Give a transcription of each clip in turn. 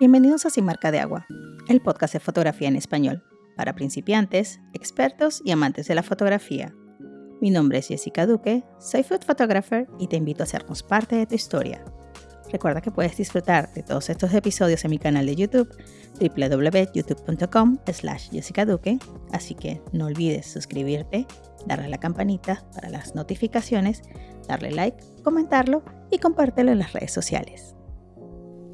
Bienvenidos a Sin Marca de Agua, el podcast de fotografía en español, para principiantes, expertos y amantes de la fotografía. Mi nombre es Jessica Duque, soy food photographer y te invito a hacernos parte de tu historia. Recuerda que puedes disfrutar de todos estos episodios en mi canal de YouTube, www.youtube.com slash Jessica Duque, así que no olvides suscribirte, darle a la campanita para las notificaciones, darle like, comentarlo y compártelo en las redes sociales.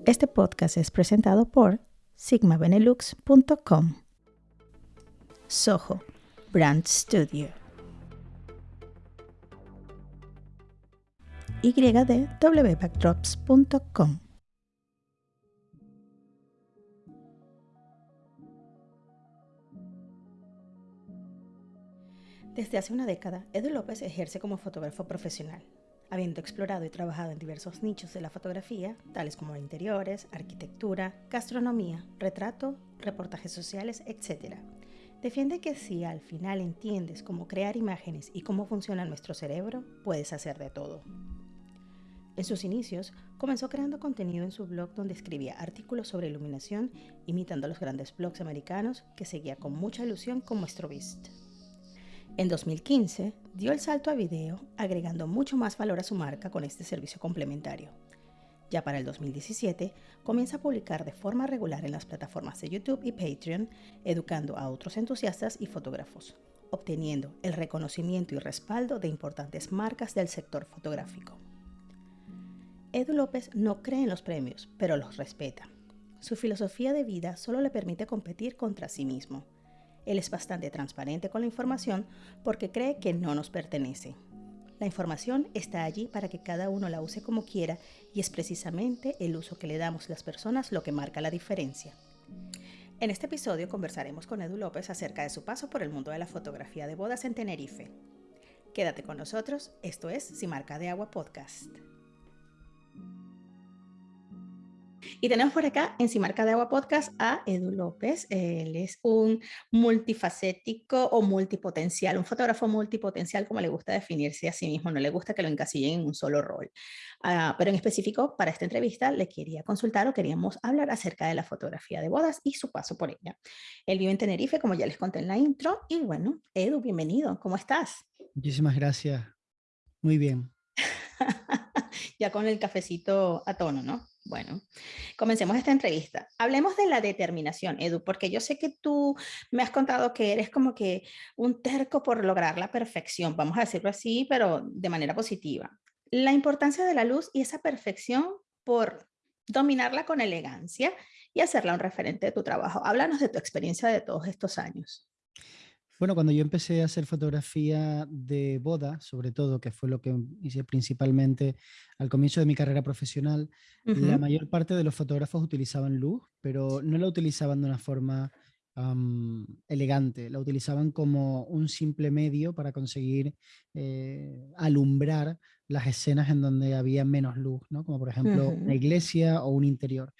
Este podcast es presentado por sigmabenelux.com. Soho Brand Studio. ydwbackdrops.com. Desde hace una década, Edu López ejerce como fotógrafo profesional habiendo explorado y trabajado en diversos nichos de la fotografía, tales como interiores, arquitectura, gastronomía, retrato, reportajes sociales, etc. Defiende que si al final entiendes cómo crear imágenes y cómo funciona nuestro cerebro, puedes hacer de todo. En sus inicios, comenzó creando contenido en su blog donde escribía artículos sobre iluminación, imitando a los grandes blogs americanos que seguía con mucha ilusión como Strobist. En 2015 dio el salto a video, agregando mucho más valor a su marca con este servicio complementario. Ya para el 2017 comienza a publicar de forma regular en las plataformas de YouTube y Patreon, educando a otros entusiastas y fotógrafos, obteniendo el reconocimiento y respaldo de importantes marcas del sector fotográfico. Edu López no cree en los premios, pero los respeta. Su filosofía de vida solo le permite competir contra sí mismo él es bastante transparente con la información porque cree que no nos pertenece. La información está allí para que cada uno la use como quiera y es precisamente el uso que le damos las personas lo que marca la diferencia. En este episodio conversaremos con Edu López acerca de su paso por el mundo de la fotografía de bodas en Tenerife. Quédate con nosotros, esto es Si Marca de Agua Podcast. Y tenemos por acá en Simarca de Agua Podcast a Edu López. Él es un multifacético o multipotencial, un fotógrafo multipotencial, como le gusta definirse a sí mismo. No le gusta que lo encasillen en un solo rol. Ah, pero en específico, para esta entrevista, le quería consultar o queríamos hablar acerca de la fotografía de bodas y su paso por ella. Él vive en Tenerife, como ya les conté en la intro. Y bueno, Edu, bienvenido. ¿Cómo estás? Muchísimas gracias. Muy bien. ya con el cafecito a tono, ¿no? Bueno, comencemos esta entrevista. Hablemos de la determinación, Edu, porque yo sé que tú me has contado que eres como que un terco por lograr la perfección, vamos a decirlo así, pero de manera positiva. La importancia de la luz y esa perfección por dominarla con elegancia y hacerla un referente de tu trabajo. Háblanos de tu experiencia de todos estos años. Bueno, cuando yo empecé a hacer fotografía de boda, sobre todo, que fue lo que hice principalmente al comienzo de mi carrera profesional, la mayor parte de los fotógrafos utilizaban luz, pero no la utilizaban de una forma elegante, la utilizaban como un simple medio para conseguir eh, alumbrar las escenas en donde había menos luz, ¿no? como por ejemplo una iglesia o un interior.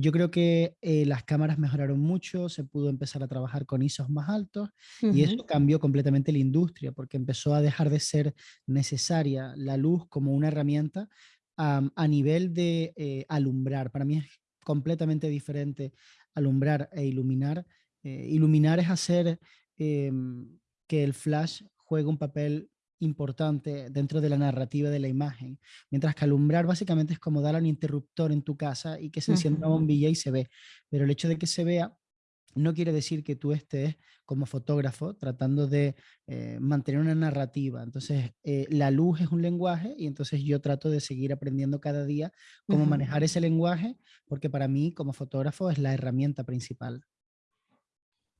Yo creo que eh, las cámaras mejoraron mucho, se pudo empezar a trabajar con ISOs más altos y eso cambió completamente la industria porque empezó a dejar de ser necesaria la luz como una herramienta a nivel de eh, alumbrar. Para mí es completamente diferente alumbrar e iluminar. Eh, iluminar es hacer em, que el flash juegue un papel importante dentro de la narrativa de la imagen, mientras que alumbrar básicamente es como dar un interruptor en tu casa y que se encienda una bombilla y se ve, pero el hecho de que se vea no quiere decir que tú estés como fotógrafo tratando de eh, mantener una narrativa. Entonces, eh, la luz es un lenguaje y entonces yo trato de seguir aprendiendo cada día cómo manejar ese lenguaje, porque para mí como fotógrafo es la herramienta principal.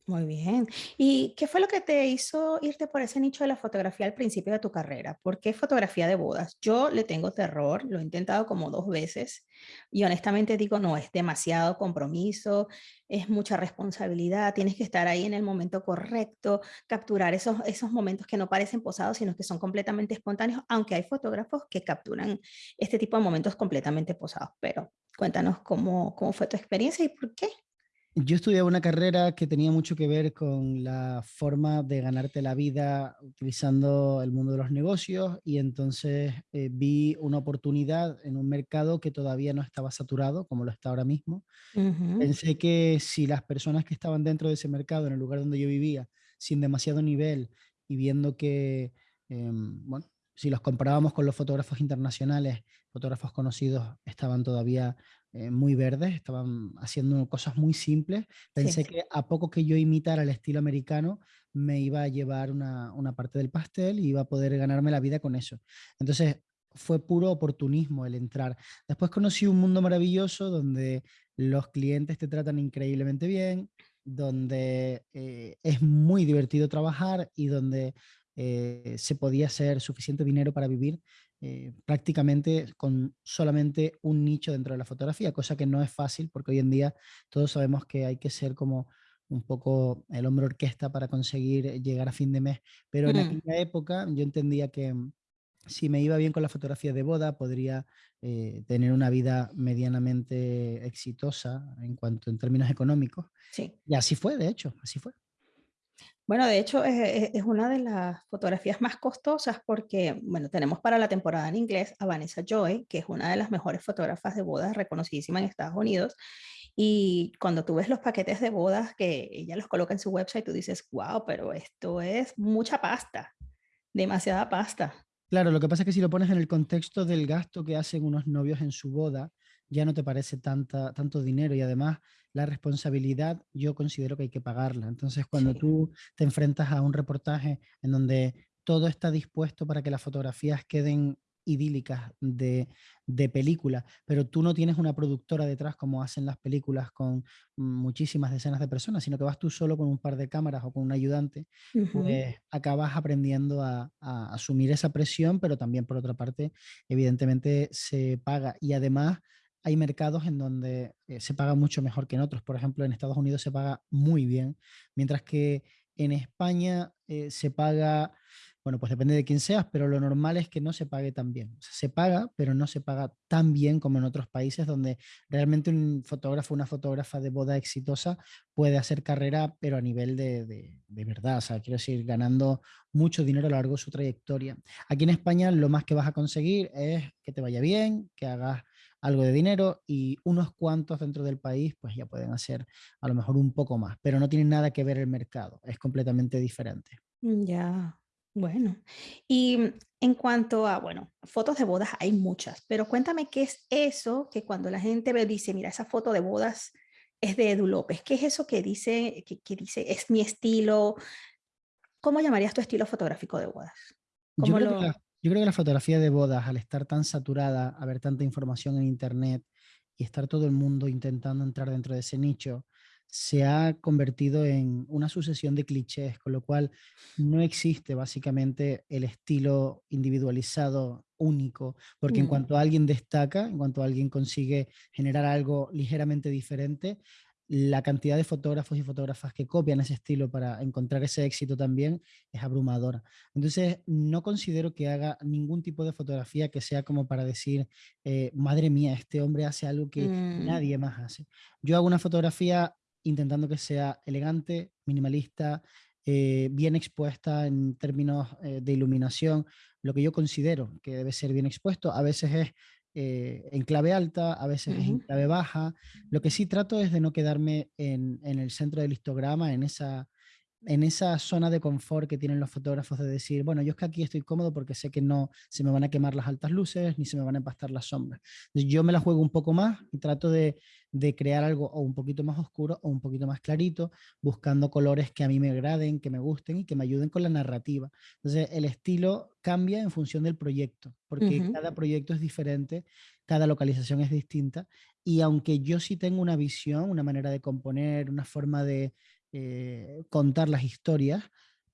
Muy bien. ¿Y qué fue lo que te hizo irte por ese nicho de la fotografía al principio de tu carrera? ¿Por qué fotografía de bodas? Yo le tengo terror, lo he intentado como dos veces y honestamente digo, no, es demasiado compromiso, es mucha responsabilidad, tienes que estar ahí en el momento correcto, capturar esos, esos momentos que no parecen posados, sino que son completamente espontáneos, aunque hay fotógrafos que capturan este tipo de momentos completamente posados. Pero cuéntanos cómo, cómo fue tu experiencia y por qué. Yo estudié una carrera que tenía mucho que ver con la forma de ganarte la vida utilizando el mundo de los negocios y entonces eh, vi una oportunidad en un mercado que todavía no estaba saturado como lo está ahora mismo. Ujú, Pensé que si las personas que estaban dentro de ese mercado, en el lugar donde yo vivía, sin demasiado nivel y viendo que, em, bueno, si los comparábamos con los fotógrafos internacionales, fotógrafos conocidos estaban todavía eh, muy verdes, estaban haciendo cosas muy simples. Sí, Pensé que a poco que yo imitara el estilo americano, me iba a llevar una, una parte del pastel y iba a poder ganarme la vida con eso. Entonces, fue puro oportunismo el entrar. Después conocí un mundo maravilloso donde los clientes te tratan increíblemente bien, donde eh, es muy divertido trabajar y donde eh, se podía hacer suficiente dinero para vivir eh, prácticamente con solamente un nicho dentro de la fotografía, cosa que no es fácil porque hoy en día todos sabemos que hay que ser como un poco el hombre orquesta para conseguir llegar a fin de mes, pero en mm, aquella época yo entendía que mm, si me iba bien con la fotografía de boda, podría eh, tener una vida medianamente exitosa en cuanto en términos económicos. sí. Y así fue, de hecho, así fue. Bueno, de hecho, es, es- es una de las fotografías más costosas porque, bueno, tenemos para la temporada en inglés a Vanessa Joy, que es una de las mejores fotógrafas de bodas reconocidísima en Estados Unidos. Y cuando tú ves los paquetes de bodas que ella los coloca en su website, tú dices, wow, pero esto es mucha pasta, demasiada pasta. Claro, lo que pasa es que si lo pones en el contexto del gasto que hacen unos novios en su boda, ya no te parece tanta, tanto dinero y además la responsabilidad yo considero que hay que pagarla. Entonces, cuando Sí. tú te enfrentas a un reportaje en donde todo está dispuesto para que las fotografías queden idílicas de, de película, pero tú no tienes una productora detrás como hacen las películas con muchísimas decenas de personas, sino que vas tú solo con un par de cámaras o con un ayudante Ujú, pues acabas aprendiendo a, a asumir esa presión, pero también por otra parte, evidentemente se paga. Y además hay mercados en donde eh, se paga mucho mejor que en otros. Por ejemplo, en Estados Unidos se paga muy bien, mientras que en España eh, se paga, bueno, pues depende de quién seas, pero lo normal es que no se pague tan bien. Se paga, pero no se paga tan bien como en otros países donde realmente un fotógrafo, una fotógrafa de boda exitosa puede hacer carrera, pero a nivel de, de, de verdad, o sea, quiero decir, ganando mucho dinero a lo largo de su trayectoria. Aquí en España lo más que vas a conseguir es que te vaya bien, que hagas algo de dinero y unos cuantos dentro del país pues ya pueden hacer a lo mejor un poco más, pero no tienen nada que ver el mercado, es completamente diferente. mm, Ya, bueno. Y mm, en cuanto a, bueno, fotos de bodas hay muchas, pero cuéntame qué es eso que cuando la gente ve, dice, mira, esa foto de bodas es de Edu López. ¿Qué es eso que dice, que, que dice, es mi estilo? ¿Cómo llamarías tu estilo fotográfico de bodas? Yo creo que la fotografía de bodas, al estar tan saturada, haber tanta información en Internet y estar todo el mundo intentando entrar dentro de ese nicho, se ha convertido en una sucesión de clichés, con lo cual no existe básicamente el estilo individualizado único, porque en cuanto alguien destaca, en cuanto alguien consigue generar algo ligeramente diferente, la cantidad de fotógrafos y fotógrafas que copian ese estilo para encontrar ese éxito también es abrumadora. Entonces, no considero que haga ningún tipo de fotografía que sea como para decir, eh, madre mía, este hombre hace algo que mm, nadie más hace. Yo hago una fotografía intentando que sea elegante, minimalista, eh, bien expuesta en términos eh, de iluminación, lo que yo considero que debe ser bien expuesto. A veces es eh, en clave alta, a veces es en clave baja. Lo que sí trato es de no quedarme en, en el centro del histograma, en esa en esa zona de confort que tienen los fotógrafos de decir, bueno, yo es que aquí estoy cómodo porque sé que no se me van a quemar las altas luces ni se me van a empastar las sombras. Yo me la juego un poco más y trato de, de, crear algo o un poquito más oscuro o un poquito más clarito, buscando colores que a mí me agraden, que me gusten y que me ayuden con la narrativa. Entonces, el estilo cambia en función del proyecto, porque cada proyecto es diferente, cada localización es distinta y aunque yo sí tengo una visión, una manera de componer, una forma de eh, contar las historias,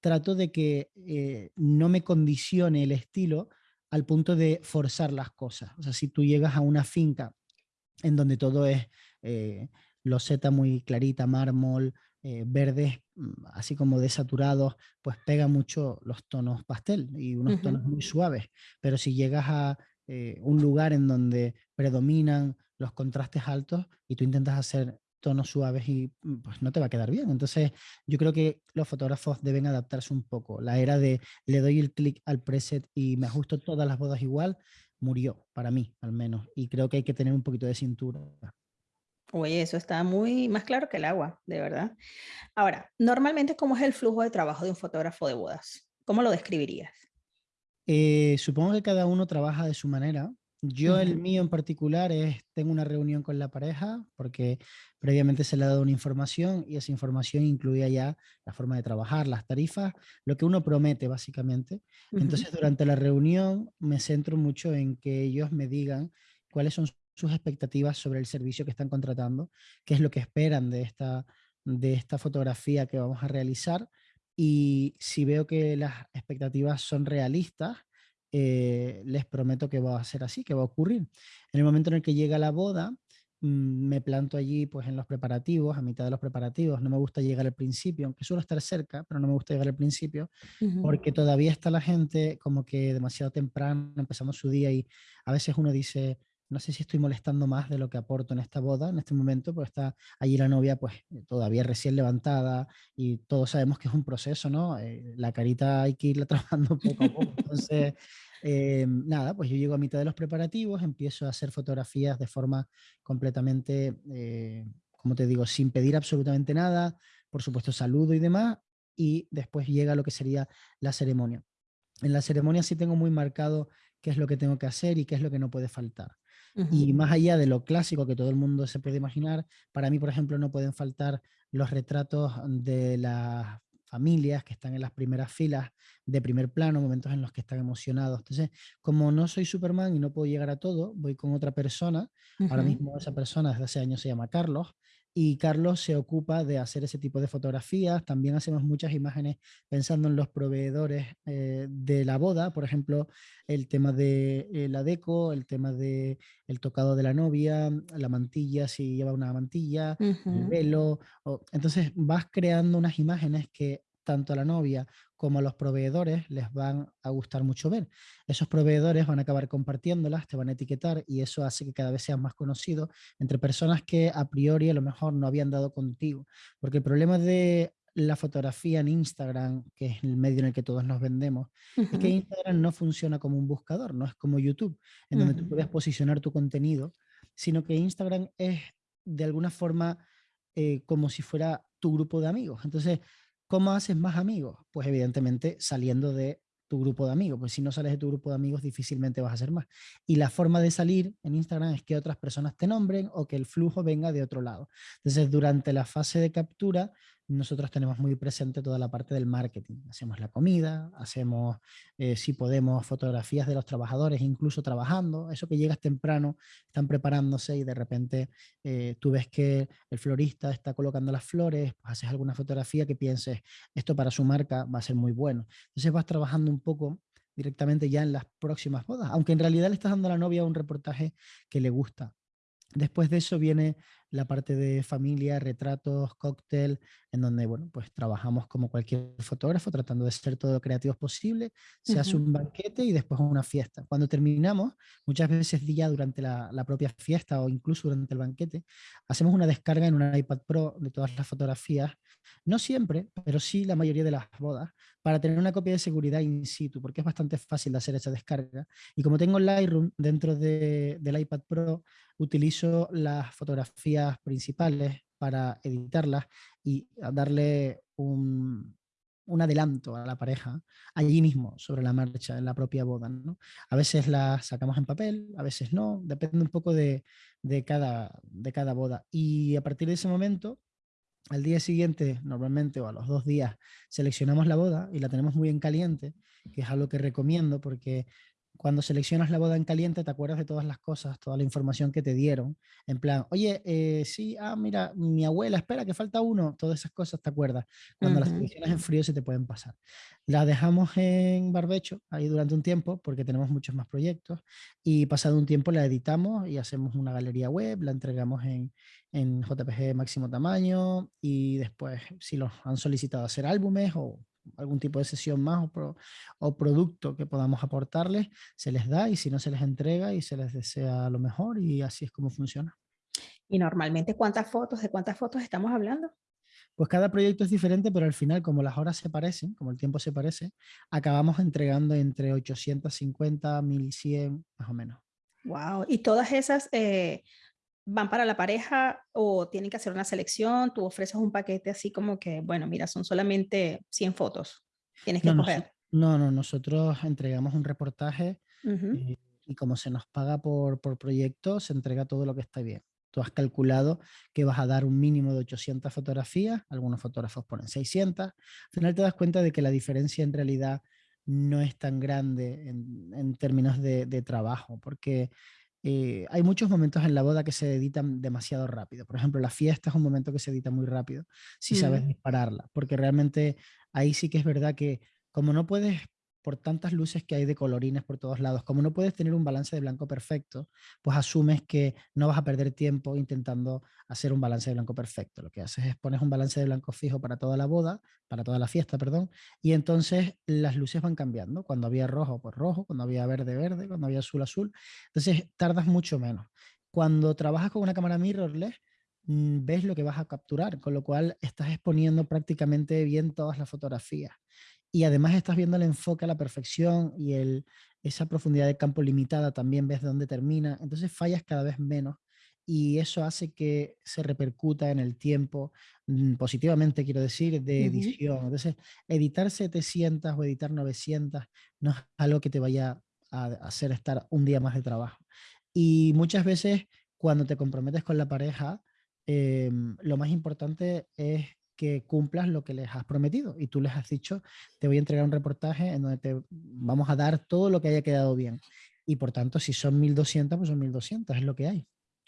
trato de que eh, no me condicione el estilo al punto de forzar las cosas. O sea, si tú llegas a una finca en donde todo es eh, loseta muy clarita, mármol, eh, verdes, mm, así como desaturados, pues pega mucho los tonos pastel y unos tonos muy suaves. Pero si llegas a eh, un lugar en donde predominan los contrastes altos y tú intentas hacer tonos suaves y mm, pues no te va a quedar bien. Entonces yo creo que los fotógrafos deben adaptarse un poco. La era de le doy el clic al preset y me ajusto todas las bodas igual, murió, para mí al menos. Y creo que hay que tener un poquito de cintura. Oye, eso está muy más claro que el agua, de verdad. Ahora, normalmente, ¿cómo es el flujo de trabajo de un fotógrafo de bodas? ¿Cómo lo describirías? Eh, supongo que cada uno trabaja de su manera. Yo, el mío en particular, es tengo una reunión con la pareja porque previamente se le ha dado una información y esa información incluía ya la forma de trabajar, las tarifas, lo que uno promete básicamente. Entonces, durante la reunión me centro mucho en que ellos me digan cuáles son sus expectativas sobre el servicio que están contratando, qué es lo que esperan de esta, de esta fotografía que vamos a realizar y si veo que las expectativas son realistas, eh, les prometo que va a ser así, que va a ocurrir. En el momento en el que llega la boda, mm, me planto allí pues en los preparativos, a mitad de los preparativos. No me gusta llegar al principio, aunque suelo estar cerca, pero no me gusta llegar al principio porque todavía está la gente como que demasiado temprano, empezamos su día y a veces uno dice, no sé si estoy molestando más de lo que aporto en esta boda, en este momento, porque está allí la novia pues todavía recién levantada y todos sabemos que es un proceso, ¿no? Eh, la carita hay que irla trabajando poco a poco. Entonces, eh, nada, pues yo llego a mitad de los preparativos, empiezo a hacer fotografías de forma completamente, eh, como te digo, sin pedir absolutamente nada, por supuesto saludo y demás, y después llega lo que sería la ceremonia. En la ceremonia sí tengo muy marcado qué es lo que tengo que hacer y qué es lo que no puede faltar. Y más allá de lo clásico que todo el mundo se puede imaginar, para mí, por ejemplo, no pueden faltar los retratos de las familias que están en las primeras filas de primer plano, momentos en los que están emocionados. Entonces, como no soy Superman y no puedo llegar a todo, voy con otra persona. Ahora ujú, mismo esa persona desde hace años se llama Carlos y Carlos se ocupa de hacer ese tipo de fotografías. También hacemos muchas imágenes pensando en los proveedores eh, de la boda, por ejemplo, el tema de eh, la deco, el tema de el tocado de la novia, la mantilla, si lleva una mantilla, el velo. o- entonces vas creando unas imágenes que tanto a la novia como a los proveedores les van a gustar mucho ver. Esos proveedores van a acabar compartiéndolas, te van a etiquetar y eso hace que cada vez seas más conocido entre personas que a priori a lo mejor no habían dado contigo. Porque el problema de la fotografía en Instagram, que es el medio en el que todos nos vendemos, es que Instagram no funciona como un buscador, no es como YouTube, en donde tú puedes posicionar tu contenido, sino que Instagram es de alguna forma eh, como si fuera tu grupo de amigos. Entonces, ¿cómo haces más amigos? Pues evidentemente saliendo de tu grupo de amigos, pues si no sales de tu grupo de amigos difícilmente vas a hacer más. Y la forma de salir en Instagram es que otras personas te nombren o que el flujo venga de otro lado. Entonces, durante la fase de captura, nosotros tenemos muy presente toda la parte del marketing. Hacemos la comida, hacemos, eh, si podemos, fotografías de los trabajadores, incluso trabajando. Eso que llegas temprano, están preparándose y de repente eh, tú ves que el florista está colocando las flores, pues haces alguna fotografía que pienses, esto para su marca va a ser muy bueno. Entonces vas trabajando un poco directamente ya en las próximas bodas, aunque en realidad le estás dando a la novia un reportaje que le gusta. Después de eso viene la parte de familia, retratos, cóctel, en donde, bueno, pues trabajamos como cualquier fotógrafo, tratando de ser todo creativos posible. Se hace ujú, un banquete y después una fiesta. Cuando terminamos, muchas veces ya durante la, la propia fiesta o incluso durante el banquete, hacemos una descarga en un iPad Pro de todas las fotografías. No siempre, pero sí la mayoría de las bodas, para tener una copia de seguridad in situ, porque es bastante fácil de hacer esa descarga. Y como tengo Lightroom dentro de, del iPad Pro, utilizo las fotografías principales para editarlas y darle un, adelanto a la pareja allí mismo, sobre la marcha, en la propia boda. ¿no? A veces las sacamos en papel, a veces no, depende un poco de, de, cada, de cada boda. Y a partir de ese momento, al día siguiente, normalmente, o a los dos días, seleccionamos la boda y la tenemos muy en caliente, que es algo que recomiendo porque cuando seleccionas la boda en caliente te acuerdas de todas las cosas, toda la información que te dieron. En plan, oye, eh, sí, ah, mira, mi abuela, espera, que falta uno. Todas esas cosas te acuerdas. Cuando las ujú. seleccionas en frío se te pueden pasar. La dejamos en barbecho ahí durante un tiempo porque tenemos muchos más proyectos y pasado un tiempo la editamos y hacemos una galería web, la entregamos en, en JPG máximo tamaño y después si los han solicitado hacer álbumes o algún tipo de sesión más o, pro, o, producto que podamos aportarles, se les da y si no se les entrega y se les desea lo mejor y así es como funciona. Y normalmente, ¿cuántas fotos, de cuántas fotos estamos hablando? Pues cada proyecto es diferente, pero al final, como las horas se parecen, como el tiempo se parece, acabamos entregando entre 850, 1100, más o menos. Wow. ¿Y todas esas eh, van para la pareja o tienen que hacer una selección? Tú ofreces un paquete así como que, bueno, mira, son solamente 100 fotos. Tienes que no, coger. No, no, nosotros entregamos un reportaje eh, y como se nos paga por, por proyecto, se entrega todo lo que está bien. Tú has calculado que vas a dar un mínimo de 800 fotografías, algunos fotógrafos ponen 600. Al final te das cuenta de que la diferencia en realidad no es tan grande en, términos de, trabajo, porque eh, hay muchos momentos en la boda que se editan demasiado rápido. Por ejemplo, la fiesta es un momento que se edita muy rápido, si sabes mm. dispararla, porque realmente ahí sí que es verdad que como no puedes por tantas luces que hay de colorines por todos lados, como no puedes tener un balance de blanco perfecto, pues asumes que no vas a perder tiempo intentando hacer un balance de blanco perfecto. Lo que haces es pones un balance de blanco fijo para toda la boda, para toda la fiesta, perdón, y entonces las luces van cambiando. Cuando había rojo, pues rojo, cuando había verde, verde, cuando había azul, azul. Entonces tardas mucho menos. Cuando trabajas con una cámara mirrorless, mm, ves lo que vas a capturar, con lo cual estás exponiendo prácticamente bien todas las fotografías y además estás viendo el enfoque a la perfección y el, esa profundidad de campo limitada también ves dónde termina, entonces fallas cada vez menos y eso hace que se repercuta en el tiempo mm, positivamente, quiero decir, de edición. Entonces, editar 700 o editar 900 no es algo que te vaya a hacer estar un día más de trabajo. Y muchas veces cuando te comprometes con la pareja, em, lo más importante es que cumplas lo que les has prometido y tú les has dicho, te voy a entregar un reportaje en donde te vamos a dar todo lo que haya quedado bien. Y por tanto, si son 1200, pues son 1200, es lo que hay.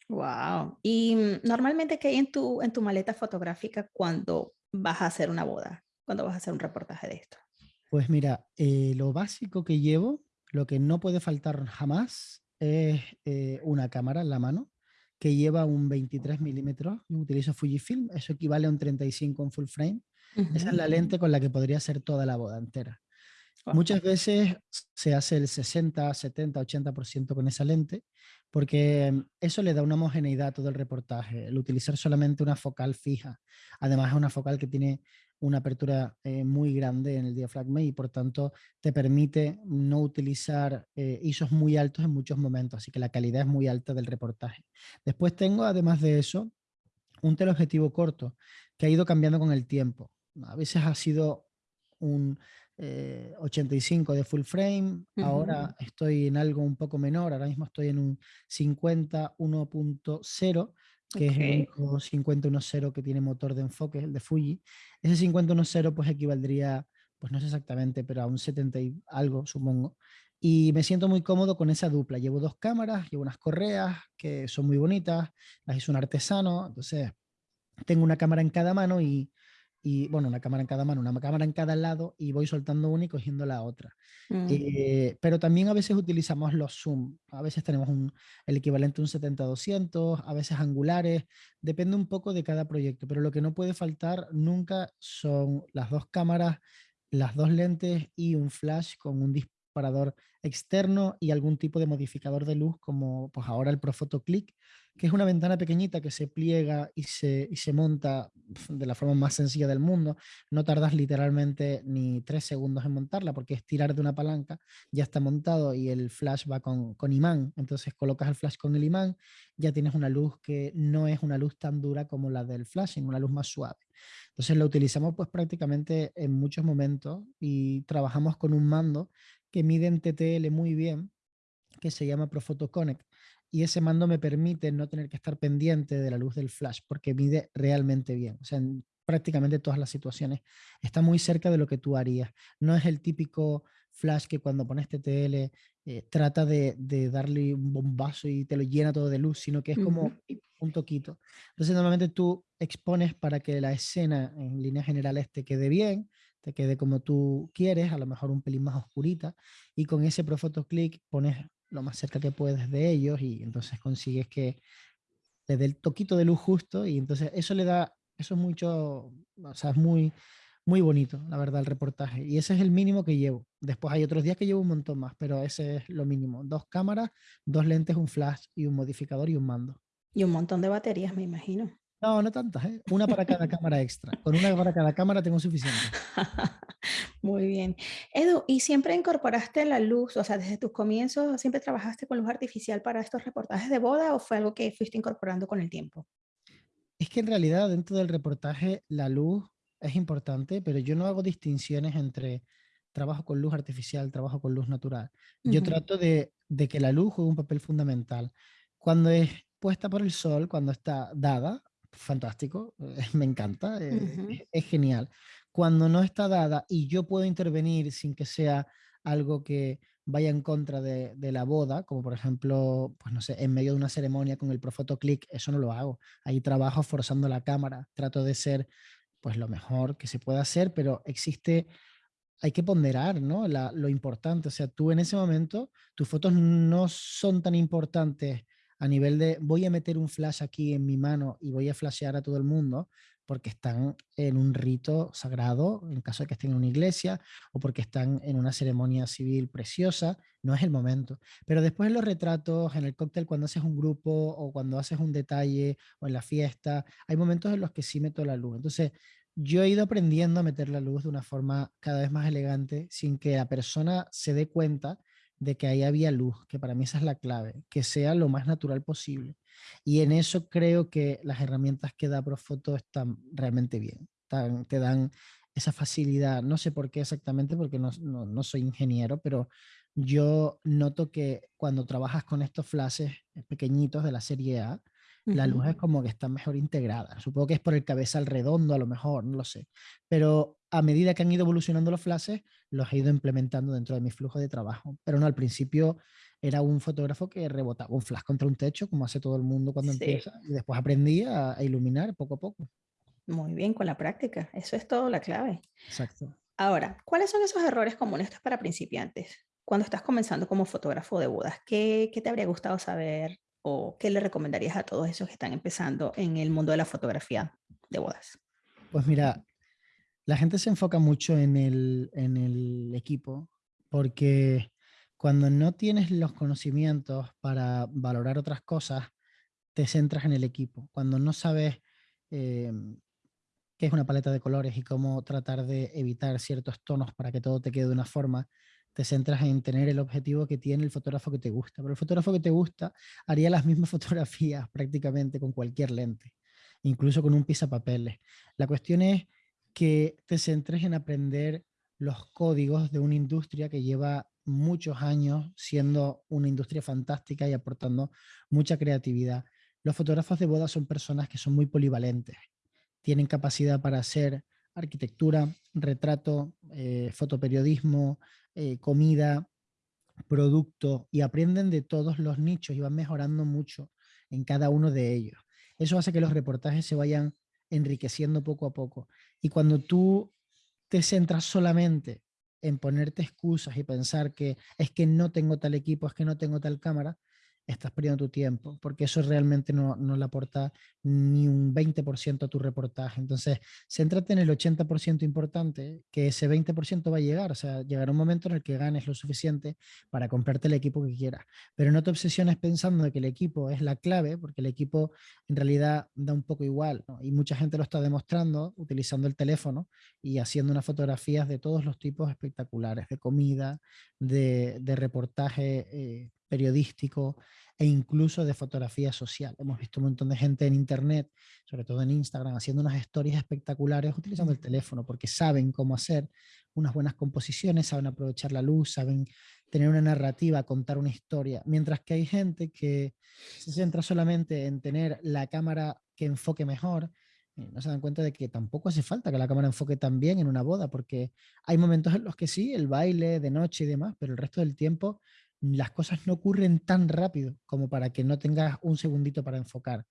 Wow. Y mm, normalmente, ¿qué hay en tu, en tu maleta fotográfica cuando vas a hacer una boda? Cuando vas a hacer un reportaje de esto? Pues mira, eh, lo básico que llevo, lo que no puede faltar jamás es eh, una cámara en la mano, que lleva un 23 milímetros. Yo utilizo Fujifilm, eso equivale a un 35 en full frame. Esa es la lente con la que podría hacer toda la boda entera. Muchas veces se hace el 60, 70, 80% con esa lente, porque mm, eso le da una homogeneidad a todo el reportaje. El utilizar solamente una focal fija, además es una focal que tiene una apertura eh, muy grande en el diafragma y por tanto te permite no utilizar eh, ISOs muy altos en muchos momentos, así que la calidad es muy alta del reportaje. Después tengo, además de eso, un teleobjetivo corto que ha ido cambiando con el tiempo. A veces ha sido un 85 eh, de full frame, ahora estoy en algo un poco menor, ahora mismo estoy en un 50 1.0 que es el único 5010 que tiene motor de enfoque, el de Fuji. Ese 5010 pues equivaldría, pues no sé exactamente, pero a un 70 y algo, supongo. Y me siento muy cómodo con esa dupla. Llevo dos cámaras, llevo unas correas que son muy bonitas, las hizo un artesano, entonces tengo una cámara en cada mano y y bueno, una cámara en cada mano, una cámara en cada lado y voy soltando una y cogiendo la otra. Mm. Eh, pero también a veces utilizamos los zoom, a veces tenemos un, el equivalente a un 70-200, a veces angulares, depende un poco de cada proyecto, pero lo que no puede faltar nunca son las dos cámaras, las dos lentes y un flash con un disparador externo y algún tipo de modificador de luz como pues ahora el Profoto Click que es una ventana pequeñita que se pliega y se, y se monta de la forma más sencilla del mundo. No tardas literalmente ni tres segundos en montarla porque es tirar de una palanca, ya está montado y el flash va con, con imán. Entonces colocas el flash con el imán, ya tienes una luz que no es una luz tan dura como la del flash, sino una luz más suave. Entonces lo utilizamos pues prácticamente en muchos momentos y trabajamos con un mando que mide en TTL muy bien, que se llama Profoto Connect y ese mando me permite no tener que estar pendiente de la luz del flash porque mide realmente bien. O sea, en prácticamente todas las situaciones está muy cerca de lo que tú harías. No es el típico flash que cuando pones TTL eh, trata de, darle un bombazo y te lo llena todo de luz, sino que es como un toquito. Entonces normalmente tú expones para que la escena en líneas generales te quede bien, te quede como tú quieres, a lo mejor un pelín más oscurita, y con ese Profoto Click pones lo más cerca que puedes de ellos y entonces consigues que le dé el toquito de luz justo y entonces eso le da, eso es mucho, o sea, es muy, muy bonito, la verdad, el reportaje. Y ese es el mínimo que llevo. Después hay otros días que llevo un montón más, pero ese es lo mínimo. Dos cámaras, dos lentes, un flash y un modificador y un mando. Y un montón de baterías, me imagino. No, no tantas, ¿eh? Una para cada cámara extra. Con una para cada cámara tengo suficiente. Muy bien. Edu, ¿y siempre incorporaste la luz, o sea, desde tus comienzos, siempre trabajaste con luz artificial para estos reportajes de boda o fue algo que fuiste incorporando con el tiempo? Es que en realidad dentro del reportaje la luz es importante, pero yo no hago distinciones entre trabajo con luz artificial, trabajo con luz natural. Yo trato de, que la luz juegue un papel fundamental. Cuando es puesta por el sol, cuando está dada, fantástico, me encanta, eh, es, genial. Cuando no está dada y yo puedo intervenir sin que sea algo que vaya en contra de, la boda, como por ejemplo, pues no sé, en medio de una ceremonia con el Profoto Click, eso no lo hago. Ahí trabajo forzando la cámara, trato de ser pues lo mejor que se pueda hacer, pero existe, hay que ponderar, ¿no? lo importante, o sea, tú en ese momento, tus fotos no son tan importantes a nivel de voy a meter un flash aquí en mi mano y voy a flashear a todo el mundo, porque están en un rito sagrado, en caso de que estén en una iglesia, o porque están en una ceremonia civil preciosa, no es el momento. Pero después en los retratos, en el cóctel, cuando haces un grupo o cuando haces un detalle o en la fiesta, hay momentos en los que sí meto la luz. Entonces, yo he ido aprendiendo a meter la luz de una forma cada vez más elegante, sin que la persona se dé cuenta de que ahí había luz, que para mí esa es la clave, que sea lo más natural posible. Y en eso creo que las herramientas que da Profoto están realmente bien, te dan esa facilidad, no sé por qué exactamente, porque no, no, soy ingeniero, pero yo noto que cuando trabajas con estos flashes pequeñitos de la serie A, la luz es como que está mejor integrada. Supongo que es por el cabezal redondo a lo mejor, no lo sé. Pero a medida que han ido evolucionando los flashes, los he ido implementando dentro de mi flujo de trabajo. Pero no, al principio era un fotógrafo que rebotaba un flash contra un techo, como hace todo el mundo cuando empieza, y después aprendí a, iluminar poco a poco. Muy bien, con la práctica. Eso es todo la clave. Exacto. Ahora, ¿cuáles son esos errores comunes para principiantes? Cuando estás comenzando como fotógrafo de bodas, ¿qué, ¿qué, te habría gustado saber qué le recomendarías a todos esos que están empezando en el mundo de la fotografía de bodas? Pues mira, la gente se enfoca mucho en el, en el equipo porque cuando no tienes los conocimientos para valorar otras cosas, te centras en el equipo. Cuando no sabes eh, qué es una paleta de colores y cómo tratar de evitar ciertos tonos para que todo te quede de una forma, te centras en tener el objetivo que tiene el fotógrafo que te gusta. Pero el fotógrafo que te gusta haría las mismas fotografías prácticamente con cualquier lente, incluso con un papeles. La cuestión es que te centres en aprender los códigos de una industria que lleva muchos años siendo una industria fantástica y aportando mucha creatividad. Los fotógrafos de boda son personas que son muy polivalentes. Tienen capacidad para hacer arquitectura, retrato, eh, fotoperiodismo, eh, comida, producto y aprenden de todos los nichos y van mejorando mucho en cada uno de ellos. Eso hace que los reportajes se vayan enriqueciendo poco a poco. Y cuando tú te centras solamente en ponerte excusas y pensar que es que no tengo tal equipo, es que no tengo tal cámara, estás perdiendo tu tiempo, porque eso realmente no, no le aporta ni un 20% a tu reportaje. Entonces, céntrate en el 80% importante, que ese 20% va a llegar, o sea, llegará un momento en el que ganes lo suficiente para comprarte el equipo que quieras, pero no te obsesiones pensando que el equipo es la clave, porque el equipo en realidad da un poco igual, y mucha gente lo está demostrando utilizando el teléfono y haciendo unas fotografías de todos los tipos espectaculares, de comida, de, de reportaje. Eh, periodístico e incluso de fotografía social. Hemos visto un montón de gente en internet, sobre todo en Instagram, haciendo unas historias espectaculares utilizando el teléfono porque saben cómo hacer unas buenas composiciones, saben aprovechar la luz, saben tener una narrativa, contar una historia, mientras que hay gente que se centra solamente en tener la cámara que enfoque mejor, no se dan cuenta de que tampoco hace falta que la cámara enfoque tan bien en una boda, porque hay momentos en los que sí, el baile de noche y demás, pero el resto del tiempo las cosas no ocurren tan rápido como para que no tengas un segundito para enfocar.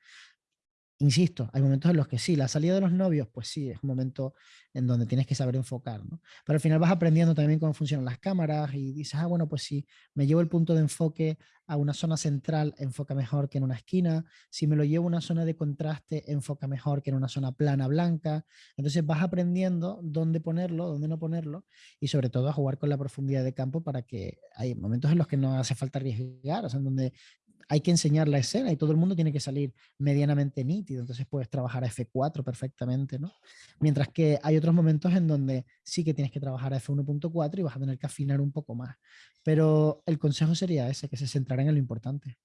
Insisto, hay momentos en los que sí, la salida de los novios, pues sí, es un momento en donde tienes que saber enfocar, ¿no? Pero al final vas aprendiendo también cómo funcionan las cámaras y dices, ah, bueno, pues si me llevo el punto de enfoque a una zona central, enfoca mejor que en una esquina. Si me lo llevo a una zona de contraste, enfoca mejor que en una zona plana blanca. Entonces vas aprendiendo dónde ponerlo, dónde no ponerlo y sobre todo a jugar con la profundidad de campo para que hay momentos en los que no hace falta arriesgar, o sea, en donde hay que enseñar la escena y todo el mundo tiene que salir medianamente nítido, entonces puedes trabajar a F4 perfectamente, ¿no? Mientras que hay otros momentos en donde sí que tienes que trabajar a F1.4 y vas a tener que afinar un poco más. Pero el consejo sería ese, que se centraran en lo importante.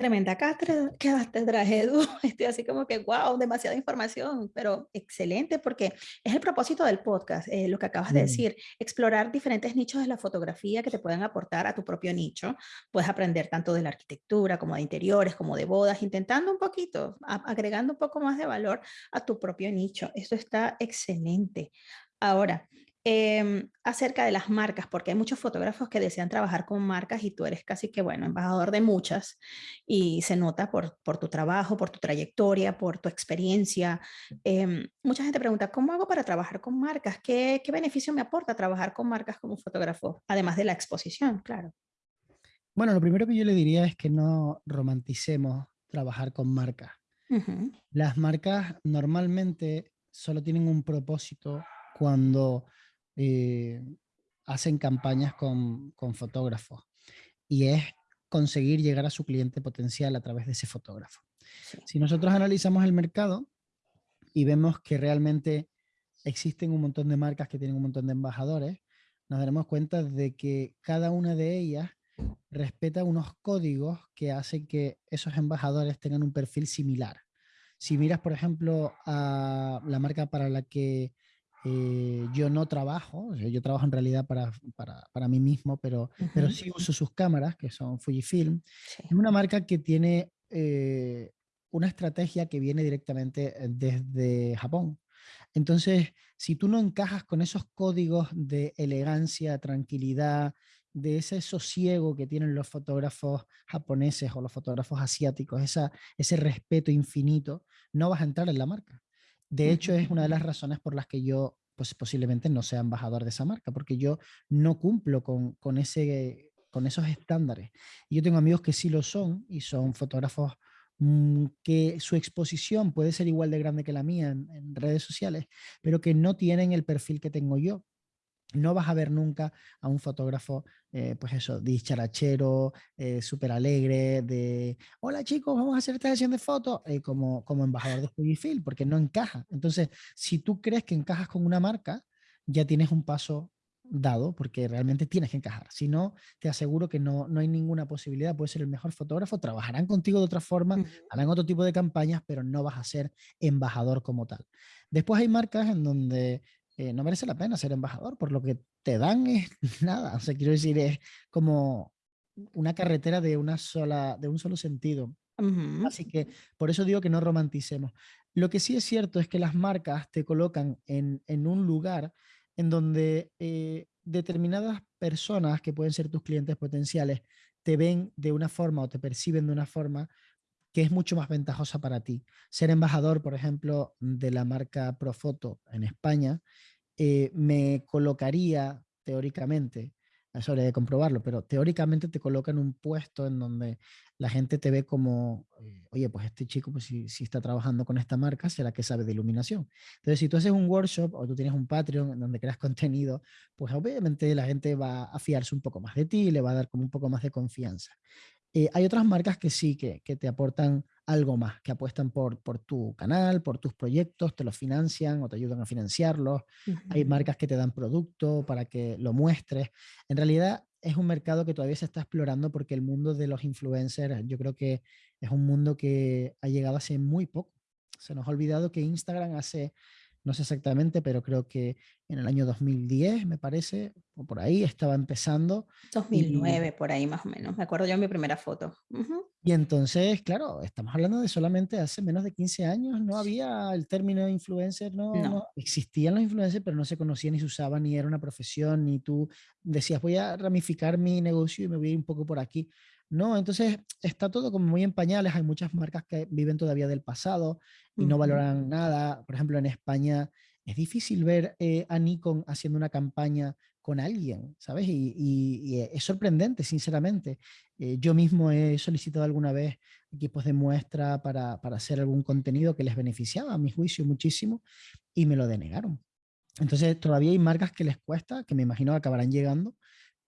Tremenda cátedra, Edu. Estoy así como que, wow, demasiada información, pero excelente porque es el propósito del podcast, eh, lo que acabas de decir, explorar diferentes nichos de la fotografía que te puedan aportar a tu propio nicho. Puedes aprender tanto de la arquitectura como de interiores, como de bodas, intentando un poquito, agregando un poco más de valor a tu propio nicho. Eso está excelente. Ahora, Em, acerca de las marcas, porque hay muchos fotógrafos que desean trabajar con marcas y tú eres casi que, bueno, embajador de muchas y se nota por, por tu trabajo, por tu trayectoria, por tu experiencia. Em, mucha gente pregunta, ¿cómo hago para trabajar con marcas? ¿Qué, ¿Qué beneficio me aporta trabajar con marcas como fotógrafo? Además de la exposición, claro. Bueno, lo primero que yo le diría es que no romanticemos trabajar con marcas. Las marcas normalmente solo tienen un propósito cuando eh, hacen campañas con, fotógrafos y es conseguir llegar a su cliente potencial a través de ese fotógrafo. Si nosotros analizamos el mercado y vemos que realmente existen un montón de marcas que tienen un montón de embajadores, nos daremos cuenta de que cada una de ellas respeta unos códigos que hacen que esos embajadores tengan un perfil similar. Si miras, por ejemplo, a la marca para la que eh, yo no trabajo, yo trabajo en realidad para, para, para mí mismo, pero, pero sí uso sus cámaras, que son Fujifilm. Es una marca que tiene eh, una estrategia que viene directamente eh, desde Japón. Entonces, si tú no encajas con esos códigos de elegancia, tranquilidad, de ese sosiego que tienen los fotógrafos japoneses o los fotógrafos asiáticos, esa, ese respeto infinito, no vas a entrar en la marca. De hecho, es una de las razones por las que yo pues, posiblemente no sea embajador de esa marca, porque yo no cumplo con, con, ese, con esos estándares. Y yo tengo amigos que sí lo son y son fotógrafos mm, que su exposición puede ser igual de grande que la mía en, redes sociales, pero que no tienen el perfil que tengo yo no vas a ver nunca a un fotógrafo, eh, pues eso, dicharachero, eh, súper alegre, de hola chicos, vamos a hacer esta sesión de fotos, eh, como, como embajador de Fujifilm, porque no encaja. Entonces, si tú crees que encajas con una marca, ya tienes un paso dado, porque realmente tienes que encajar. Si no, te aseguro que no, no hay ninguna posibilidad. Puedes ser el mejor fotógrafo, trabajarán contigo de otra forma, harán otro tipo de campañas, pero no vas a ser embajador como tal. Después hay marcas en donde eh, no merece la pena ser embajador, por lo que te dan es nada. O sea, quiero decir, es como una carretera de, una sola, de un solo sentido. Así que por eso digo que no romanticemos. Lo que sí es cierto es que las marcas te colocan en, en un lugar en donde eh, determinadas personas que pueden ser tus clientes potenciales te ven de una forma o te perciben de una forma que es mucho más ventajosa para ti. Ser embajador, por ejemplo, de la marca Profoto en España, eh, me colocaría teóricamente, eso habría de comprobarlo, pero teóricamente te coloca en un puesto en donde la gente te ve como, eh, oye, pues este chico, pues si, si, está trabajando con esta marca, será que sabe de iluminación. Entonces, si tú haces un workshop o tú tienes un Patreon en donde creas contenido, pues obviamente la gente va a fiarse un poco más de ti, le va a dar como un poco más de confianza. Eh, hay otras marcas que sí, que, que, te aportan algo más, que apuestan por, por tu canal, por tus proyectos, te los financian o te ayudan a financiarlos. Hay marcas que te dan producto para que lo muestres. En realidad es un mercado que todavía se está explorando porque el mundo de los influencers yo creo que es un mundo que ha llegado hace muy poco. Se nos ha olvidado que Instagram hace no sé exactamente, pero creo que en el año 2010, me parece, o por ahí, estaba empezando. 2009, por ahí más o menos, me acuerdo yo mi primera foto. Y entonces, claro, estamos hablando de solamente hace menos de 15 años, no había el término influencer, no, no. existían los influencers, pero no se conocían ni se usaban, ni era una profesión, ni tú decías, voy a ramificar mi negocio y me voy a ir un poco por aquí. No, entonces está todo como muy en pañales, hay muchas marcas que viven todavía del pasado y no valoran nada. Por ejemplo, en España es difícil ver eh, a Nikon haciendo una campaña con alguien, ¿sabes? Y, es sorprendente, sinceramente. Eh, yo mismo he solicitado alguna vez equipos de muestra para, para hacer algún contenido que les beneficiaba, a mi juicio, muchísimo, y me lo denegaron. Entonces, todavía hay marcas que les cuesta, que me imagino acabarán llegando,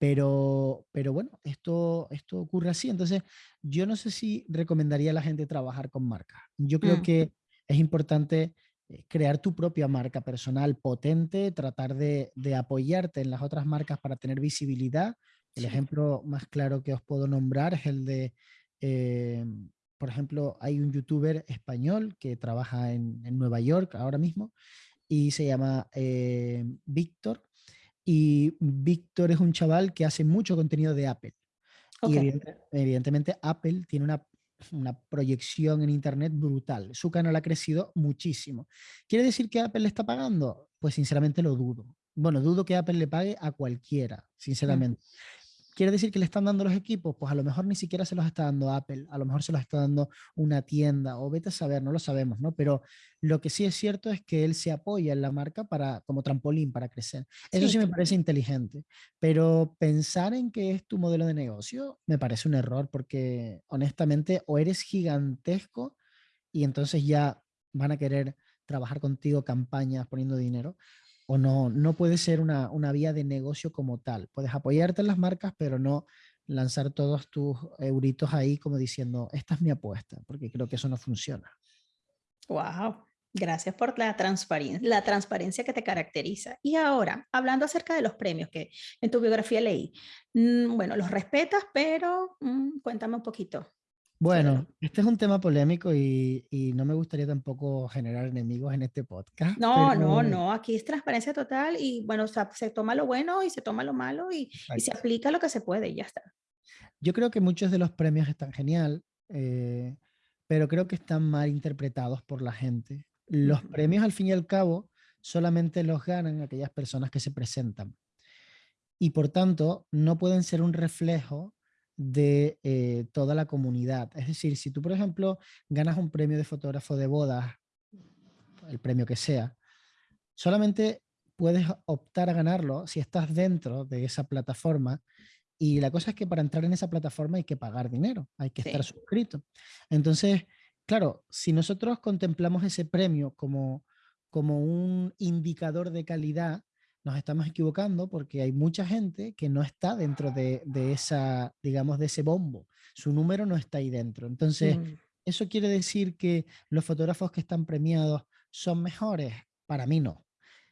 Pero, pero bueno, esto, esto ocurre así. Entonces, yo no sé si recomendaría a la gente trabajar con marcas. Yo creo Mm. que es importante eh, crear tu propia marca personal potente, tratar de, de apoyarte en las otras marcas para tener visibilidad. El Sí. ejemplo más claro que os puedo nombrar es el de, eh, por ejemplo, hay un youtuber español que trabaja en, en Nueva York ahora mismo y se llama eh, Víctor. Y Víctor es un chaval que hace mucho contenido de Apple. Y evidente- evidentemente Apple tiene una, una proyección en Internet brutal. Su canal ha crecido muchísimo. ¿Quiere decir que Apple le está pagando? Pues sinceramente lo dudo. Bueno, dudo que Apple le pague a cualquiera, Mm. ¿Quiere decir que le están dando los equipos? Pues a lo mejor ni siquiera se los está dando Apple, a lo mejor se los está dando una tienda o vete a saber, no lo sabemos, ¿no? Pero lo que sí es cierto es que él se apoya en la marca para, como trampolín para crecer. Eso Sí, sí me parece inteligente, pero pensar en que es tu modelo de negocio me parece un error porque honestamente o eres gigantesco y entonces ya van a querer trabajar contigo campañas poniendo dinero o no, no puede ser una, una vía de negocio como tal. Puedes apoyarte en las marcas, pero no lanzar todos tus euritos ahí como diciendo, esta es mi apuesta, porque creo que eso no funciona. Wow. Gracias por la transparencia, la transparencia que te caracteriza. Y ahora, hablando acerca de los premios que en tu biografía leí, mm, bueno, los respetas, pero mm, cuéntame un poquito Bueno, este es un tema polémico y, y no me gustaría tampoco generar enemigos en este podcast, No, no, pero no, aquí es transparencia total y bueno, o sea, se toma lo bueno y se toma lo malo y, y se aplica lo que se puede y ya está. yo creo que muchos de los premios están genial, eh, pero creo que están mal interpretados por la gente. Los Ujú. premios, al fin y al cabo, solamente los ganan aquellas personas que se presentan. y por tanto no pueden ser un reflejo de eh, toda la comunidad. Es decir, si tú, por ejemplo, ganas un premio de fotógrafo de bodas, el premio que sea, solamente puedes optar a ganarlo si estás dentro de esa plataforma y la cosa es que para entrar en esa plataforma hay que pagar dinero, hay que estar suscrito. Entonces, claro, si nosotros contemplamos ese premio como, como un indicador de calidad, nos estamos equivocando porque hay mucha gente que no está dentro de, de esa, digamos, de ese bombo. Su número no está ahí dentro. Entonces, Mm, ¿eso quiere decir que los fotógrafos que están premiados son mejores? Para mí no.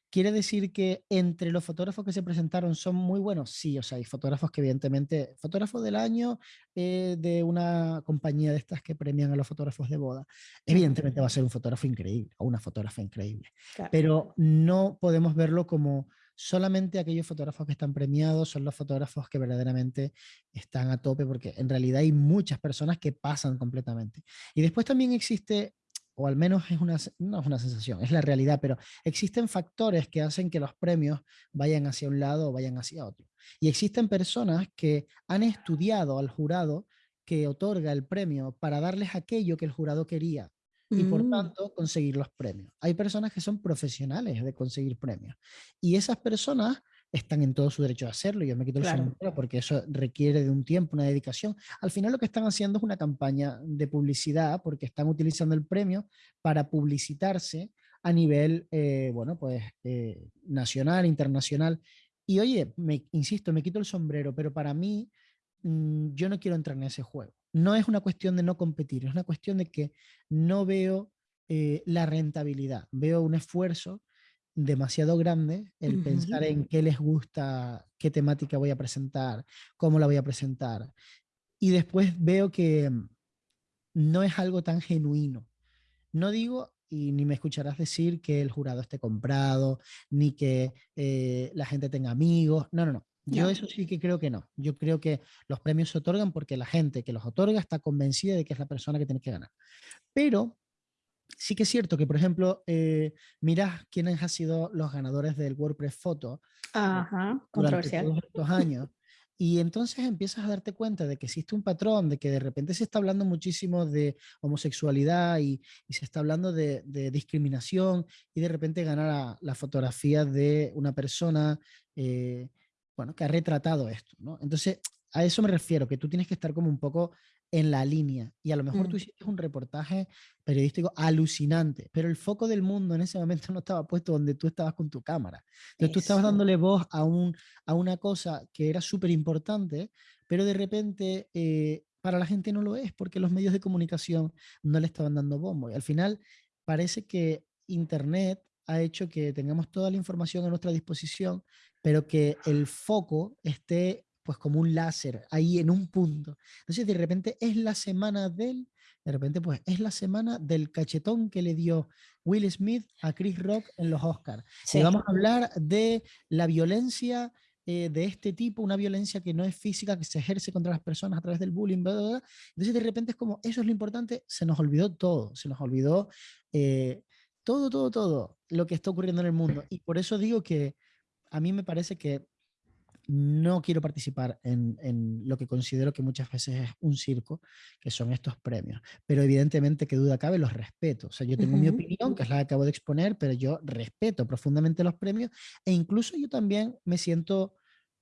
¿Quiere decir que entre los fotógrafos que se presentaron son muy buenos? Sí, o sea, hay fotógrafos que evidentemente, fotógrafo del año eh, de una compañía de estas que premian a los fotógrafos de boda, evidentemente va a ser un fotógrafo increíble o una fotógrafa increíble, claro. pero no podemos verlo como solamente aquellos fotógrafos que están premiados son los fotógrafos que verdaderamente están a tope, porque en realidad hay muchas personas que pasan completamente. Y después también existe o al menos es una, no es una sensación, es la realidad, pero existen factores que hacen que los premios vayan hacia un lado o vayan hacia otro. Y existen personas que han estudiado al jurado que otorga el premio para darles aquello que el jurado quería y por Mm, tanto conseguir los premios. Hay personas que son profesionales de conseguir premios y esas personas están en todo su derecho a hacerlo. Yo me quito el claro. sombrero porque eso requiere de un tiempo, una dedicación. Al final lo que están haciendo es una campaña de publicidad porque están utilizando el premio para publicitarse a nivel, eh, bueno, pues eh, nacional, internacional. Y oye, me, insisto, me quito el sombrero, pero para mí mm, yo no quiero entrar en ese juego. No es una cuestión de no competir, es una cuestión de que no veo eh, la rentabilidad, veo un esfuerzo demasiado grande el pensar en qué les gusta, qué temática voy a presentar, cómo la voy a presentar. Y después veo que mm, no es algo tan genuino. No digo, y ni me escucharás decir que el jurado esté comprado, ni que eh, la gente tenga amigos. No, no, no. Yo No. eso sí que creo que no. Yo creo que los premios se otorgan porque la gente que los otorga está convencida de que es la persona que tiene que ganar. Pero sí que es cierto que, por ejemplo, eh, quiénes han sido los ganadores del WordPress Photo Ajá, durante controversial. todos estos años. Y entonces empiezas a darte cuenta de que existe un patrón, de que de repente se está hablando muchísimo de homosexualidad y, y se está hablando de, de discriminación y de repente gana la, la fotografía de una persona eh, bueno, que ha retratado esto. ¿no? Entonces, a eso me refiero, que tú tienes que estar como un poco en la línea. Y a lo mejor tú mm. hiciste un reportaje periodístico alucinante, pero el foco del mundo en ese momento no estaba puesto donde tú estabas con tu cámara. Entonces tú estabas dándole voz a, un, a una cosa que era súper importante, pero de repente eh, para la gente no lo es, porque los medios de comunicación no le estaban dando bombo. Y al final parece que Internet ha hecho que tengamos toda la información a nuestra disposición, pero que el foco esté pues como un láser ahí en un punto. Entonces de repente es la semana del, de repente pues es la semana del cachetón que le dio Will Smith a Chris Rock en los Oscars. Y vamos a hablar de la violencia eh, de este tipo, una violencia que no es física, que se ejerce contra las personas a través del bullying, entonces de repente es como, eso es lo importante, se nos olvidó todo, se nos olvidó eh, todo, todo, todo lo que está ocurriendo en el mundo. Y por eso digo que a mí me parece que no quiero participar en, lo que considero que muchas veces es un circo, que son estos premios. Pero evidentemente, que duda cabe, los respeto. O sea, yo tengo mi opinión, que es la que acabo de exponer, pero yo respeto profundamente los premios e incluso yo también me siento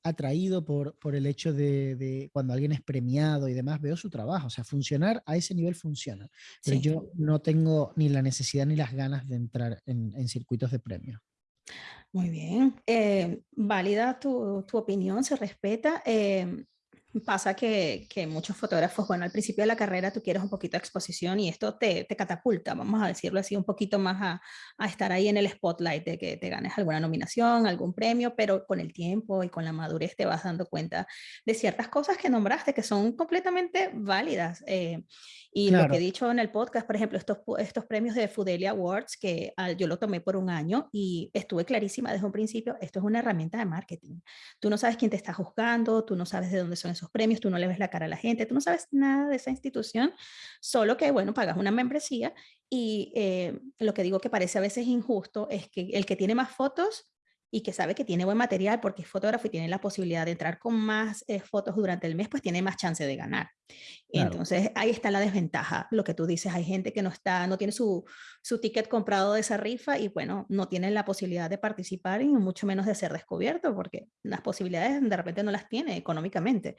atraído por, por el hecho de, cuando alguien es premiado y demás, veo su trabajo. O sea, funcionar a ese nivel funciona. Pero yo no tengo ni la necesidad ni las ganas de entrar en, en circuitos de premios. Muy bien, eh, válida tu, tu, opinión, se respeta. Eh, pasa que, que, muchos fotógrafos, bueno, al principio de la carrera tú quieres un poquito de exposición y esto te, te catapulta, vamos a decirlo así, un poquito más a, a, estar ahí en el spotlight de que te ganes alguna nominación, algún premio, pero con el tiempo y con la madurez te vas dando cuenta de ciertas cosas que nombraste que son completamente válidas. Eh, y lo que he dicho en el podcast, por ejemplo, estos, estos premios de Fidelity Awards, que yo lo tomé por un año y estuve clarísima desde un principio, esto es una herramienta de marketing. Tú no sabes quién te está juzgando, tú no sabes de dónde son esos premios, tú no le ves la cara a la gente, tú no sabes nada de esa institución, solo que, bueno, pagas una membresía y eh, lo que digo que parece a veces injusto es que el que tiene más fotos y que sabe que tiene buen material porque es fotógrafo y tiene la posibilidad de entrar con más eh, fotos durante el mes, pues tiene más chance de ganar. Entonces ahí está la desventaja, lo que tú dices, hay gente que no está, no tiene su, su ticket comprado de esa rifa y bueno, no tiene la posibilidad de participar y mucho menos de ser descubierto porque las posibilidades de repente no las tiene económicamente.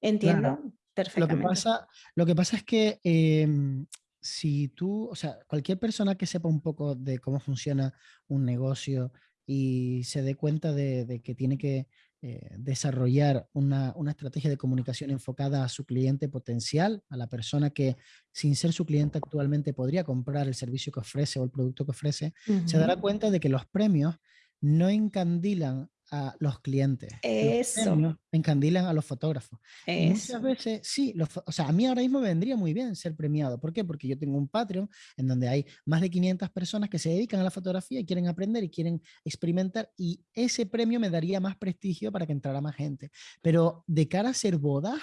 Entiendo perfectamente. Lo que pasa, lo que pasa es que em, si tú, o sea, cualquier persona que sepa un poco de cómo funciona un negocio, y se dé cuenta de, que tiene que eh, desarrollar una, una, estrategia de comunicación enfocada a su cliente potencial, a la persona que sin ser su cliente actualmente podría comprar el servicio que ofrece o el producto que ofrece, se dará cuenta de que los premios no encandilan a los clientes. Eso. Los encandilan a los fotógrafos. Muchas veces, sí, o sea, a mí ahora mismo me vendría muy bien ser premiado. ¿Por qué? Porque yo tengo un Patreon en donde hay más de 500 personas que se dedican a la fotografía y quieren aprender y quieren experimentar y ese premio me daría más prestigio para que entrara más gente. Pero de cara a ser bodas,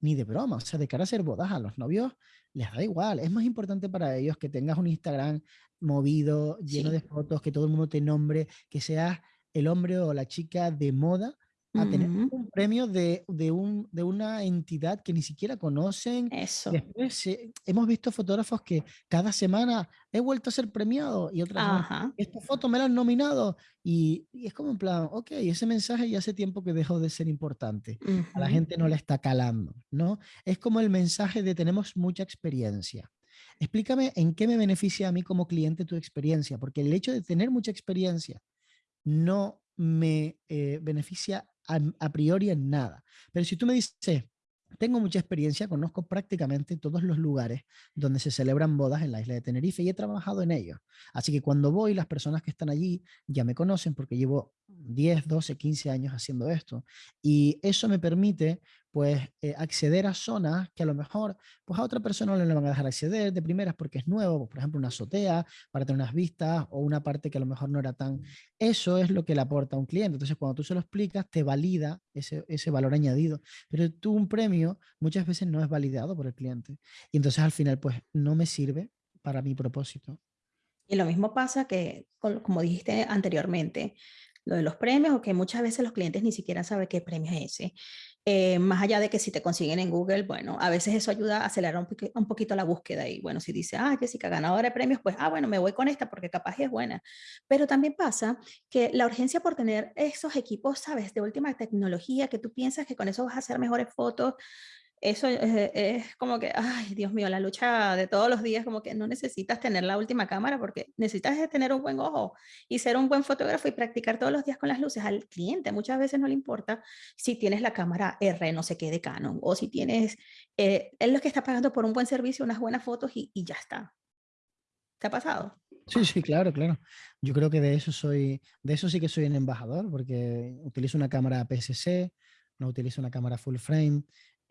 ni de broma, o sea, de cara a ser bodas a los novios les da igual, es más importante para ellos que tengas un Instagram movido, lleno de fotos, que todo el mundo te nombre, que seas el hombre o la chica de moda a tener un premio de, de, un, de, una entidad que ni siquiera conocen. Eso. Después hemos visto fotógrafos que cada semana he vuelto a ser premiado y otras esta foto me la han nominado y, y, es como en plan, ok, ese mensaje ya hace tiempo que dejó de ser importante. A la gente no le está calando, ¿no? Es como el mensaje de tenemos mucha experiencia. Explícame en qué me beneficia a mí como cliente tu experiencia, porque el hecho de tener mucha experiencia no me eh, beneficia a, priori en nada. Pero si tú me dices, tengo mucha experiencia, conozco prácticamente todos los lugares donde se celebran bodas en la isla de Tenerife y he trabajado en ellos. Así que cuando voy, las personas que están allí ya me conocen porque llevo 10, 12, 15 años haciendo esto. Y eso me permite pues eh, acceder a zonas que a lo mejor pues a otra persona no le van a dejar acceder de primeras porque es nuevo, por ejemplo una azotea para tener unas vistas o una parte que a lo mejor no era tan... Eso es lo que le aporta a un cliente. Entonces cuando tú se lo explicas te valida ese, ese valor añadido. Pero tú un premio muchas veces no es validado por el cliente. Y entonces al final pues no me sirve para mi propósito. Y lo mismo pasa que, como dijiste anteriormente, lo de los premios o que muchas veces los clientes ni siquiera saben qué premio es ese. Eh, más allá de que si te consiguen en Google, bueno, a veces eso ayuda a acelerar un, poquito la búsqueda y bueno, si dice, ah, Jessica, ganadora de premios, pues, ah, bueno, me voy con esta porque capaz es buena. Pero también pasa que la urgencia por tener esos equipos, sabes, de última tecnología, que tú piensas que con eso vas a hacer mejores fotos, eso es, como que, ay, Dios mío, la lucha de todos los días, como que no necesitas tener la última cámara porque necesitas tener un buen ojo y ser un buen fotógrafo y practicar todos los días con las luces. Al cliente muchas veces no le importa si tienes la cámara R, no sé qué, de Canon, o si tienes, eh, él lo que está pagando por un buen servicio, unas buenas fotos y, y ya está. ¿Te ha pasado? Sí, sí, claro, claro. Yo creo que de eso soy, de eso sí que soy un embajador, porque utilizo una cámara PSC, no utilizo una cámara full frame.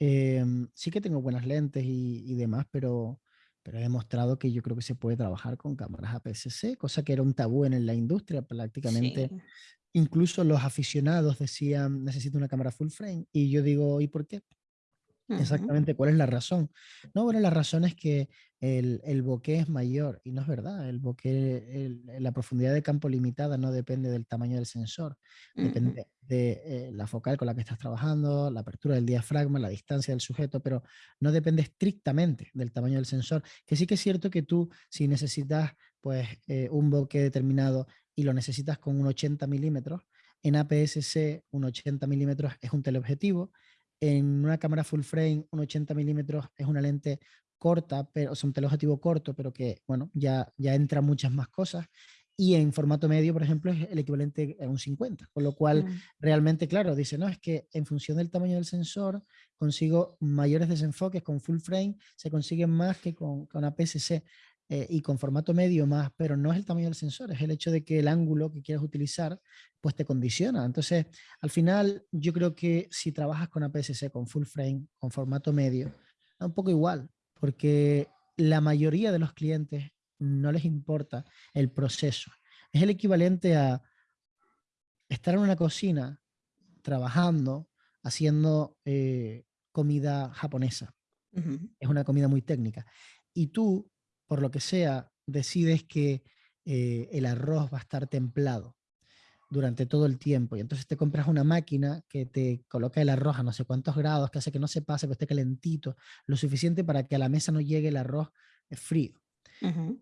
Em, sí que tengo buenas lentes y, demás, pero, pero he demostrado que yo creo que se puede trabajar con cámaras APS-C, cosa que era un tabú en la industria prácticamente. Incluso los aficionados decían, necesito una cámara full frame, y yo digo, ¿y por qué? Exactamente, ¿cuál es la razón? No, bueno, la razón es que el, el bokeh es mayor y no es verdad. El bokeh, la profundidad de campo limitada no depende del tamaño del sensor, depende de eh, la focal con la que estás trabajando, la apertura del diafragma, la distancia del sujeto, pero no depende estrictamente del tamaño del sensor. Que sí que es cierto que tú, si necesitas pues, eh, un bokeh determinado y lo necesitas con un 80 milímetros, en APS-C un 80 milímetros es un teleobjetivo, en una cámara full frame, un 80 milímetros es una lente corta, pero, es un teleobjetivo corto, pero que, bueno, ya, ya entra muchas más cosas. Y en formato medio, por ejemplo, es el equivalente a un 50, con lo cual mm. realmente, claro, dice, no, es que en función del tamaño del sensor consigo mayores desenfoques con full frame, se consiguen más que con, con una PSC. Eh, y con formato medio más, pero no es el tamaño del sensor, es el hecho de que el ángulo que quieras utilizar pues te condiciona. Entonces, al final, yo creo que si trabajas con APS-C, con full frame, con formato medio, da un poco igual, porque la mayoría de los clientes no les importa el proceso. Es el equivalente a estar en una cocina trabajando, haciendo eh, comida japonesa. Es una comida muy técnica. Y tú por lo que sea, decides que eh, el arroz va a estar templado durante todo el tiempo y entonces te compras una máquina que te coloca el arroz a no sé cuántos grados, que hace que no se pase, que esté calentito, lo suficiente para que a la mesa no llegue el arroz eh, frío.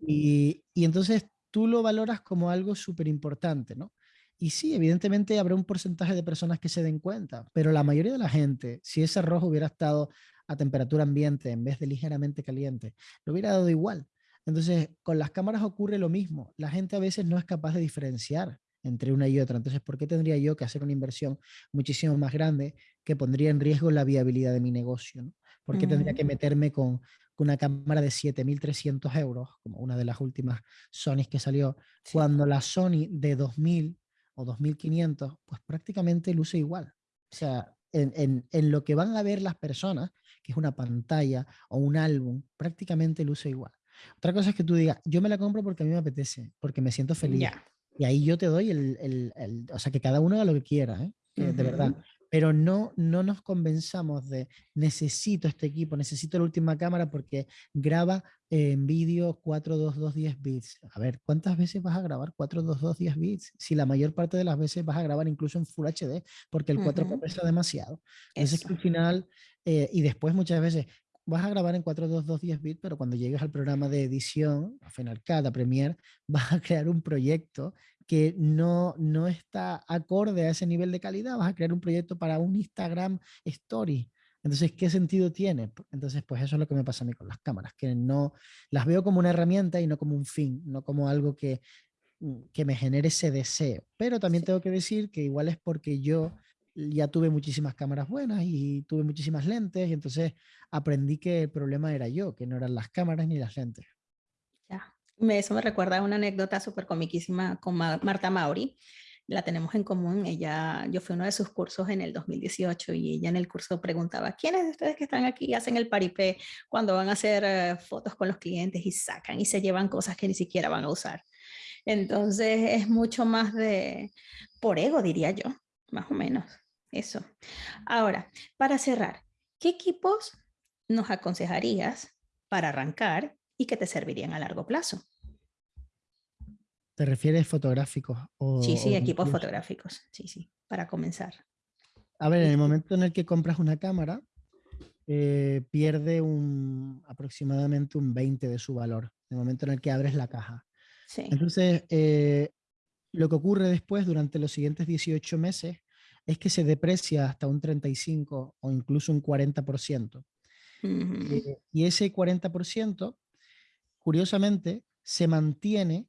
y, y, entonces tú lo valoras como algo súper importante, ¿no? Y sí, evidentemente habrá un porcentaje de personas que se den cuenta, pero la mayoría de la gente, si ese arroz hubiera estado a temperatura ambiente en vez de ligeramente caliente, lo hubiera dado igual. Entonces, con las cámaras ocurre lo mismo. La gente a veces no es capaz de diferenciar entre una y otra. Entonces, ¿por qué tendría yo que hacer una inversión muchísimo más grande que pondría en riesgo la viabilidad de mi negocio? ¿Por qué tendría que meterme con, una cámara de 7.300 euros, como una de las últimas Sony que salió, cuando la Sony de 2.000 o 2.500, pues prácticamente luce igual? O sea, en, en, lo que van a ver las personas, que es una pantalla o un álbum, prácticamente luce igual. Otra cosa es que tú digas, yo me la compro porque a mí me apetece, porque me siento feliz. Y ahí yo te doy el, el, el, o sea, que cada uno haga lo que quiera, ¿eh? de verdad. Pero no, no nos convenzamos de necesito este equipo, necesito la última cámara porque graba en vídeo 422 10 bits. A ver, ¿cuántas veces vas a grabar 422 10 bits? Si la mayor parte de las veces vas a grabar incluso en Full HD, porque el 4K pesa demasiado. Entonces, que al final, eh, y después muchas veces, vas a grabar en 422 10 bits, pero cuando llegues al programa de edición, a Final Cut, a Premiere, vas a crear un proyecto que no, no está acorde a ese nivel de calidad, vas a crear un proyecto para un Instagram Story. Entonces, ¿qué sentido tiene? Entonces, pues eso es lo que me pasa a mí con las cámaras, que no las veo como una herramienta y no como un fin, no como algo que, mm, que me genere ese deseo. Pero también tengo que decir que igual es porque yo ya tuve muchísimas cámaras buenas y tuve muchísimas lentes y entonces aprendí que el problema era yo, que no eran las cámaras ni las lentes. Ya, eso me recuerda a una anécdota súper comiquísima con Marta Mauri. La tenemos en común. Ella, yo fui uno de sus cursos en el 2018 y ella en el curso preguntaba, ¿quiénes de ustedes que están aquí hacen el paripé cuando van a hacer eh, fotos con los clientes y sacan y se llevan cosas que ni siquiera van a usar? Entonces es mucho más de, por ego diría yo, más o menos. Eso. Ahora, para cerrar, ¿qué equipos nos aconsejarías para arrancar y que te servirían a largo plazo? ¿Te refieres fotográficos? O, sí, sí, equipos fotográficos. Sí, sí, para comenzar. A ver, en el momento en el que compras una cámara, eh, pierde un, aproximadamente un 20 de su valor, en el momento en el que abres la caja. Sí. Entonces, eh, lo que ocurre después, durante los siguientes 18 meses, es que se deprecia hasta un 35 o incluso un 40%. Eh, y ese 40%, curiosamente, se mantiene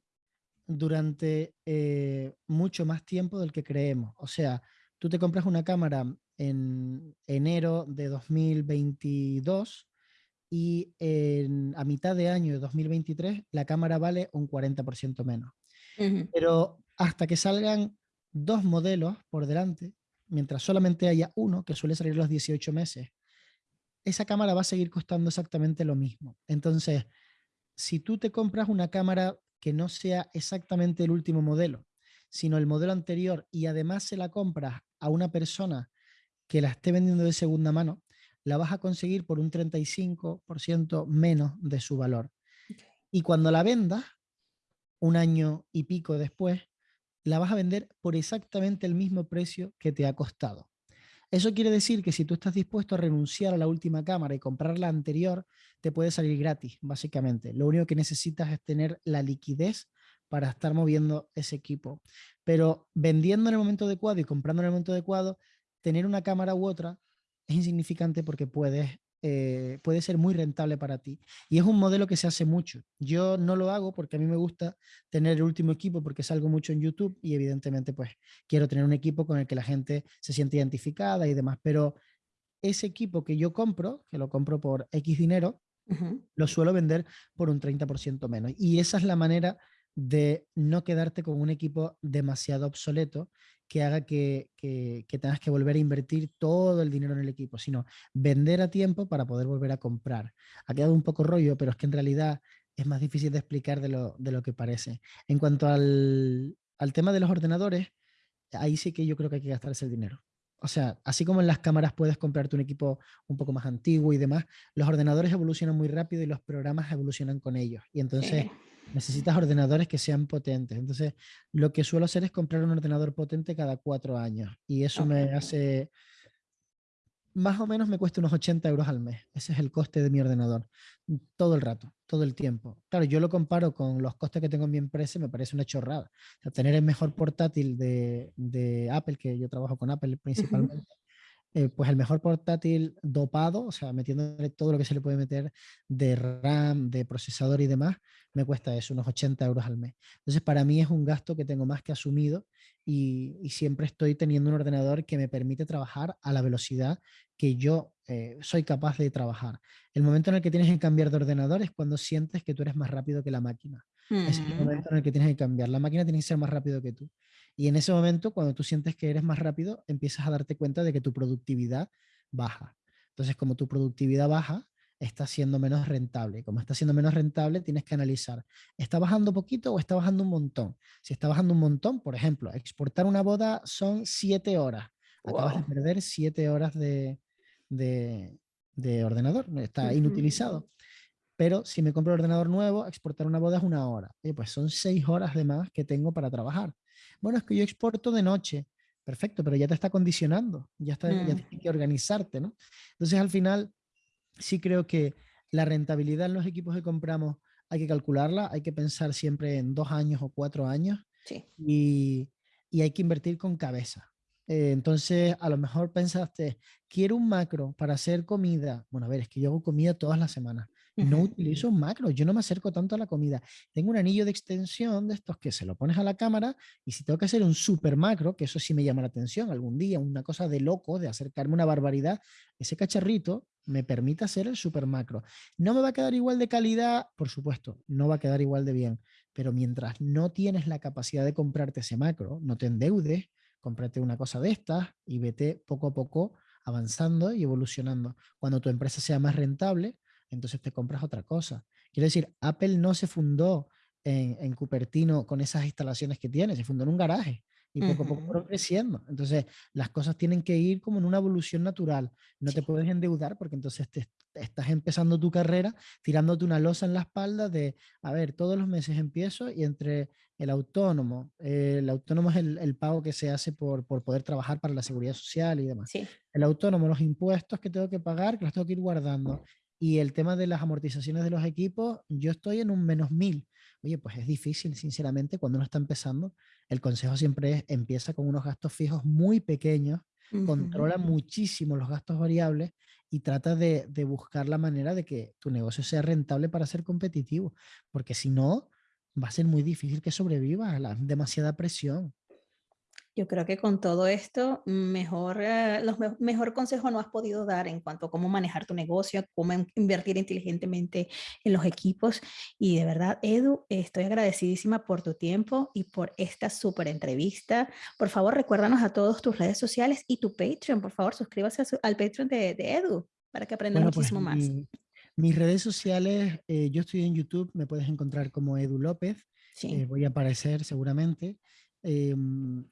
durante eh, mucho más tiempo del que creemos. O sea, tú te compras una cámara en enero de 2022 y a mitad de año de 2023 la cámara vale un 40% menos. Pero hasta que salgan dos modelos por delante, mientras solamente haya uno, que suele salir los 18 meses, esa cámara va a seguir costando exactamente lo mismo. Entonces, si tú te compras una cámara que no sea exactamente el último modelo, sino el modelo anterior y además se la compras a una persona que la esté vendiendo de segunda mano, la vas a conseguir por un 35% menos de su valor. Y cuando la vendas, un año y pico después, la vas a vender por exactamente el mismo precio que te ha costado. Eso quiere decir que si tú estás dispuesto a renunciar a la última cámara y comprar la anterior, te puede salir gratis, básicamente. Lo único que necesitas es tener la liquidez para estar moviendo ese equipo. Pero vendiendo en el momento adecuado y comprando en el momento adecuado, tener una cámara u otra es insignificante porque puedes eh, puede ser muy rentable para ti. Y es un modelo que se hace mucho. Yo no lo hago porque a mí me gusta tener el último equipo porque salgo mucho en YouTube y evidentemente pues quiero tener un equipo con el que la gente se siente identificada y demás. Pero ese equipo que yo compro, que lo compro por X dinero, lo suelo vender por un 30% menos. Y esa es la manera de no quedarte con un equipo demasiado obsoleto que haga que, tengas que volver a invertir todo el dinero en el equipo, sino vender a tiempo para poder volver a comprar. Ha quedado un poco rollo, pero es que en realidad es más difícil de explicar de lo, de lo que parece. En cuanto al, al tema de los ordenadores, ahí sí que yo creo que hay que gastarse el dinero. O sea, así como en las cámaras puedes comprarte un equipo un poco más antiguo y demás, los ordenadores evolucionan muy rápido y los programas evolucionan con ellos. Y entonces necesitas ordenadores que sean potentes. Entonces, lo que suelo hacer es comprar un ordenador potente cada cuatro años. Y eso me hace, más o menos me cuesta unos 80 euros al mes. Ese es el coste de mi ordenador. Todo el rato, todo el tiempo. Claro, yo lo comparo con los costes que tengo en mi empresa y me parece una chorrada. tener el mejor portátil de, Apple, que yo trabajo con Apple principalmente, eh, pues el mejor portátil dopado, o sea, metiéndole todo lo que se le puede meter de RAM, de procesador y demás, me cuesta eso, unos 80 euros al mes. Entonces, para mí es un gasto que tengo más que asumido y, siempre estoy teniendo un ordenador que me permite trabajar a la velocidad que yo eh, soy capaz de trabajar. El momento en el que tienes que cambiar de ordenador es cuando sientes que tú eres más rápido que la máquina. Es el mm. momento en el que tienes que cambiar. La máquina tiene que ser más rápido que tú. Y en ese momento, cuando tú sientes que eres más rápido, empiezas a darte cuenta de que tu productividad baja. Entonces, como tu productividad baja, está siendo menos rentable. Como está siendo menos rentable, tienes que analizar, ¿está bajando poquito o está bajando un montón? Si está bajando un montón, por ejemplo, exportar una boda son siete horas. Acabas de perder siete horas de, de, ordenador, está inutilizado. Pero si me compro un ordenador nuevo, exportar una boda es una hora. pues son seis horas de más que tengo para trabajar. Bueno, es que yo exporto de noche. Perfecto, pero ya te está condicionando, ya, está, ya mm. tienes que organizarte, ¿no? Entonces, al final, sí creo que la rentabilidad en los equipos que compramos hay que calcularla, hay que pensar siempre en dos años o cuatro años y, y, hay que invertir con cabeza. Eh, entonces, a lo mejor pensaste, quiero un macro para hacer comida. Bueno, a ver, es que yo hago comida todas las semanas no utilizo un macro, yo no me acerco tanto a la comida. Tengo un anillo de extensión de estos que se lo pones a la cámara y si tengo que hacer un super macro, que eso sí me llama la atención algún día, una cosa de loco, de acercarme una barbaridad, ese cacharrito me permite hacer el super macro. ¿No me va a quedar igual de calidad? Por supuesto, no va a quedar igual de bien, pero mientras no tienes la capacidad de comprarte ese macro, no te endeudes, cómprate una cosa de estas y vete poco a poco avanzando y evolucionando. Cuando tu empresa sea más rentable, entonces te compras otra cosa. Quiero decir, Apple no se fundó en, Cupertino con esas instalaciones que tiene, se fundó en un garaje y poco a poco fueron creciendo. Entonces, las cosas tienen que ir como en una evolución natural. No te puedes endeudar porque entonces te, estás empezando tu carrera tirándote una losa en la espalda de, a ver, todos los meses empiezo y entre el autónomo, el autónomo es el, pago que se hace por, por, poder trabajar para la seguridad social y demás. El autónomo, los impuestos que tengo que pagar, que los tengo que ir guardando. Y el tema de las amortizaciones de los equipos, yo estoy en un menos mil. Oye, pues es difícil, sinceramente, cuando uno está empezando. El consejo siempre es, empieza con unos gastos fijos muy pequeños, controla muchísimo los gastos variables y trata de, de, buscar la manera de que tu negocio sea rentable para ser competitivo, porque si no, va a ser muy difícil que sobreviva a la demasiada presión. Yo creo que con todo esto, mejor, eh, los mejor consejo no has podido dar en cuanto a cómo manejar tu negocio, cómo invertir inteligentemente en los equipos. Y de verdad, Edu, estoy agradecidísima por tu tiempo y por esta súper entrevista. Por favor, recuérdanos a todos tus redes sociales y tu Patreon. Por favor, suscríbase al Patreon de, Edu para que aprendan pues, muchísimo más. mis redes sociales, eh, yo estoy en YouTube, me puedes encontrar como Edu López. Sí. Eh, voy a aparecer seguramente. Em,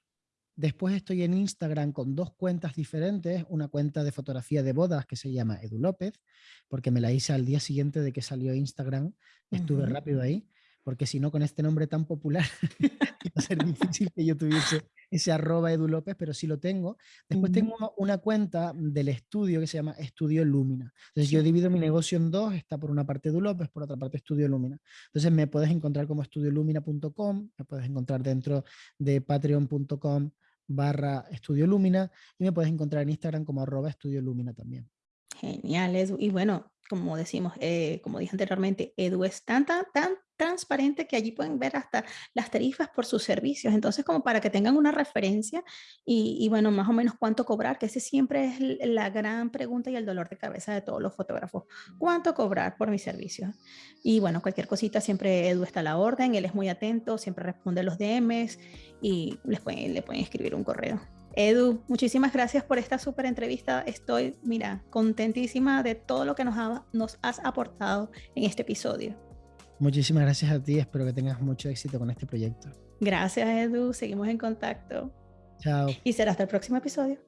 Después estoy en Instagram con dos cuentas diferentes, una cuenta de fotografía de bodas que se llama Edu López, porque me la hice al día siguiente de que salió Instagram, estuve rápido ahí, porque si no con este nombre tan popular iba a ser difícil que yo tuviese ese arroba Edu López, pero sí lo tengo. Después tengo una cuenta del estudio que se llama Estudio Lumina. Entonces yo divido mi negocio en dos, está por una parte Edu López, por otra parte Estudio Lumina. Entonces me puedes encontrar como estudiolumina.com, me puedes encontrar dentro de patreon.com barra Estudio Lumina y me puedes encontrar en Instagram como arroba Estudio Lumina también. Genial. Y bueno, como decimos, eh, como dije anteriormente, Edu es tan, tan, tan transparente que allí pueden ver hasta las tarifas por sus servicios. Entonces, como para que tengan una referencia y, y, bueno, más o menos cuánto cobrar, que ese siempre es la gran pregunta y el dolor de cabeza de todos los fotógrafos. ¿Cuánto cobrar por mis servicios? Y bueno, cualquier cosita, siempre Edu está a la orden, él es muy atento, siempre responde los DMs y les pueden, le pueden escribir un correo. Edu, muchísimas gracias por esta súper entrevista. Estoy, mira, contentísima de todo lo que nos, nos has aportado en este episodio. Muchísimas gracias a ti. Espero que tengas mucho éxito con este proyecto. Gracias, Edu. Seguimos en contacto. Chao. Y será hasta el próximo episodio.